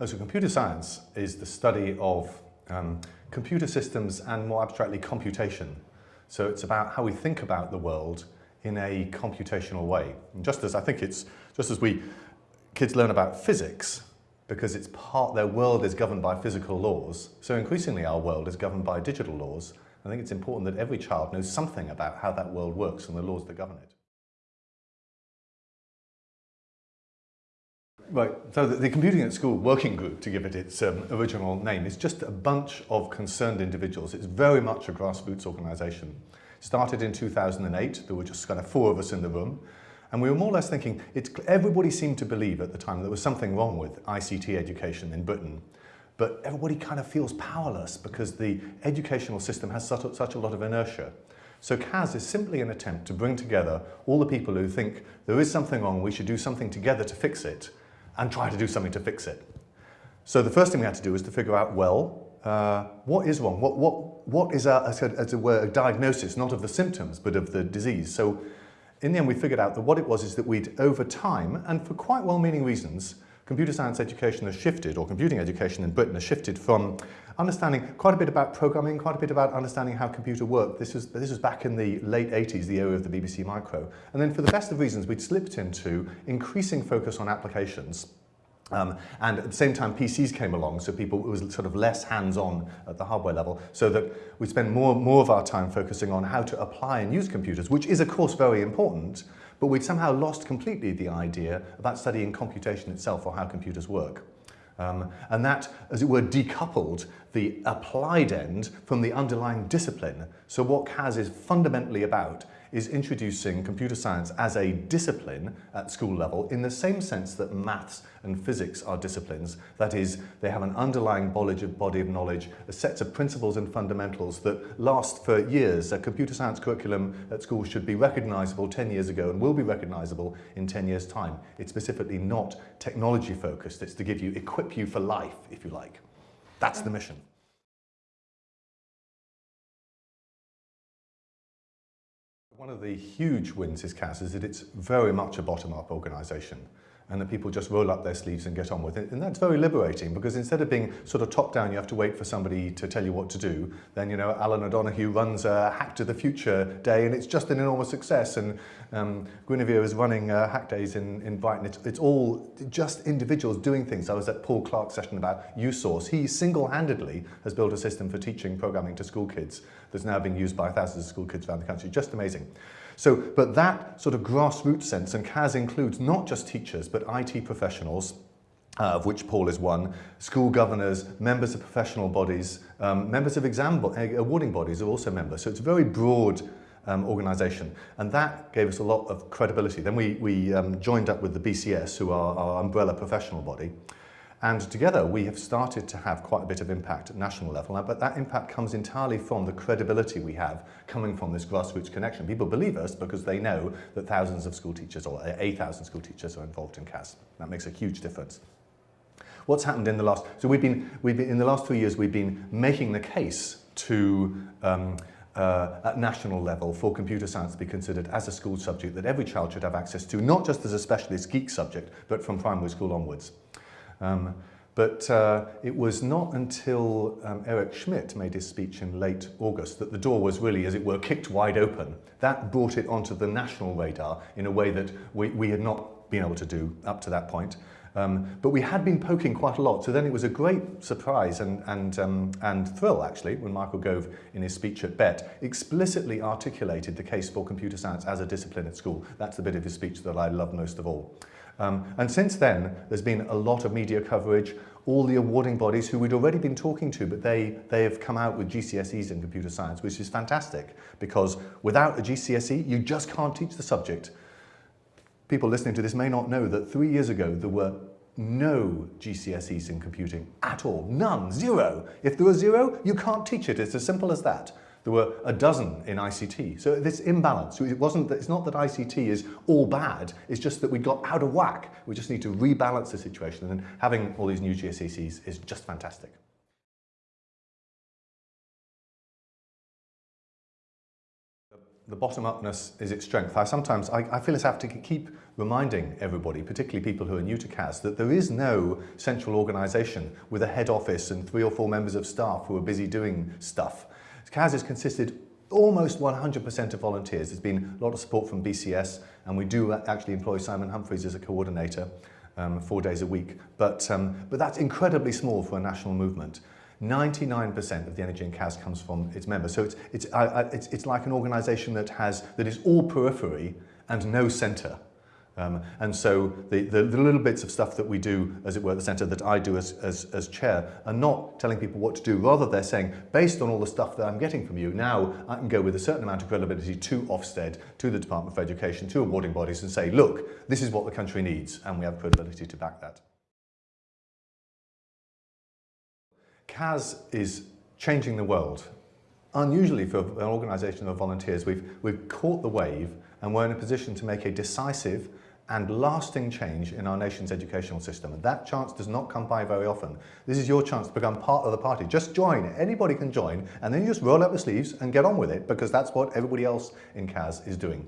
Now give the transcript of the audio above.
Oh, so computer science is the study of um, computer systems and more abstractly computation. So it's about how we think about the world in a computational way. And just as I think it's, just as we, kids learn about physics, because it's part, their world is governed by physical laws, so increasingly our world is governed by digital laws. I think it's important that every child knows something about how that world works and the laws that govern it. Right, so the, the, Computing at School Working Group, to give it its um, original name, is just a bunch of concerned individuals. It's very much a grassroots organisation. Started in 2008, there were just kind of four of us in the room, and we were more or less thinking, everybody seemed to believe at the time there was something wrong with ICT education in Britain, but everybody kind of feels powerless because the educational system has such a, such a lot of inertia. So CAS is simply an attempt to bring together all the people who think there is something wrong, we should do something together to fix it, and try to do something to fix it. So the first thing we had to do was to figure out, well, uh, what is wrong? What, what, what is, a, as, a, were, a diagnosis, not of the symptoms, but of the disease? So in the end, we figured out that what it was is that we'd, over time, and for quite well-meaning reasons, computer science education has shifted, or computing education in Britain has shifted from understanding quite a bit about programming, quite a bit about understanding how computer worked. This was, this was back in the late 80s, the era of the BBC Micro. And then for the best of reasons, we'd slipped into increasing focus on applications. Um, and at the same time, PCs came along, so people it was sort of less hands-on at the hardware level, so that we spend more, more of our time focusing on how to apply and use computers, which is, of course, very important, but we'd somehow lost completely the idea about studying computation itself or how computers work. Um, and that, as it were, decoupled the applied end from the underlying discipline. So what CAS is fundamentally about is introducing computer science as a discipline at school level in the same sense that maths and physics are disciplines. That is, they have an underlying body of knowledge, a set of principles and fundamentals that last for years. A computer science curriculum at school should be recognizable 10 years ago and will be recognizable in 10 years' time. It's specifically not technology focused. It's to give you, equip you for life, if you like. That's the mission. One of the huge wins is CAS is that it's very much a bottom-up organisation and that people just roll up their sleeves and get on with it. And that's very liberating because instead of being sort of top down, you have to wait for somebody to tell you what to do. Then, you know, Alan O'Donohue runs a Hack to the Future day and it's just an enormous success. And um, Guinevere is running uh, Hack Days in, in Brighton. It's, it's all just individuals doing things. I was at Paul Clark's session about USource. He single-handedly has built a system for teaching programming to school kids that's now being used by thousands of school kids around the country. Just amazing. So, but that sort of grassroots sense, and CAS includes not just teachers, but IT professionals, uh, of which Paul is one, school governors, members of professional bodies, um, members of exam bo eh, awarding bodies are also members. So it's a very broad um, organisation. And that gave us a lot of credibility. Then we, we um, joined up with the BCS, who are our umbrella professional body. And together we have started to have quite a bit of impact at national level, but that impact comes entirely from the credibility we have coming from this grassroots connection. People believe us because they know that thousands of school teachers or 8,000 school teachers are involved in CAS. That makes a huge difference. What's happened in the last, so we've been, we've been in the last three years, we've been making the case to um, uh, at national level for computer science to be considered as a school subject that every child should have access to, not just as a specialist geek subject, but from primary school onwards. Um, but uh, it was not until um, Eric Schmidt made his speech in late August that the door was really, as it were, kicked wide open. That brought it onto the national radar in a way that we, we had not been able to do up to that point. Um, but we had been poking quite a lot, so then it was a great surprise and, and, um, and thrill, actually, when Michael Gove, in his speech at BETT, explicitly articulated the case for computer science as a discipline at school. That's the bit of his speech that I love most of all. Um, and since then, there's been a lot of media coverage, all the awarding bodies who we'd already been talking to, but they, they have come out with GCSEs in computer science, which is fantastic, because without a GCSE, you just can't teach the subject. People listening to this may not know that three years ago, there were no GCSEs in computing at all. None. Zero. If there was zero, you can't teach it. It's as simple as that. There were a dozen in ICT. So this imbalance, it wasn't that, it's not that ICT is all bad, it's just that we got out of whack. We just need to rebalance the situation and having all these new GCSEs is just fantastic. The bottom-upness is its strength. I sometimes, I, I feel as I have to keep reminding everybody, particularly people who are new to CAS, that there is no central organisation with a head office and three or four members of staff who are busy doing stuff. CAS is consisted almost 100% of volunteers. There's been a lot of support from BCS and we do actually employ Simon Humphreys as a coordinator um, four days a week. But, um, but that's incredibly small for a national movement. 99% of the energy in CAS comes from its members. So it's, it's, it's, it's like an organisation that, has, that is all periphery and no centre. Um, and so the, the, the little bits of stuff that we do, as it were, at the centre, that I do as, as, as chair, are not telling people what to do. Rather, they're saying, based on all the stuff that I'm getting from you, now I can go with a certain amount of credibility to Ofsted, to the Department for Education, to awarding bodies and say, look, this is what the country needs, and we have credibility to back that. CAS is changing the world. Unusually for an organisation of volunteers, we've, we've caught the wave and we're in a position to make a decisive and lasting change in our nation's educational system. And that chance does not come by very often. This is your chance to become part of the party. Just join. Anybody can join. And then you just roll up the sleeves and get on with it because that's what everybody else in CAS is doing.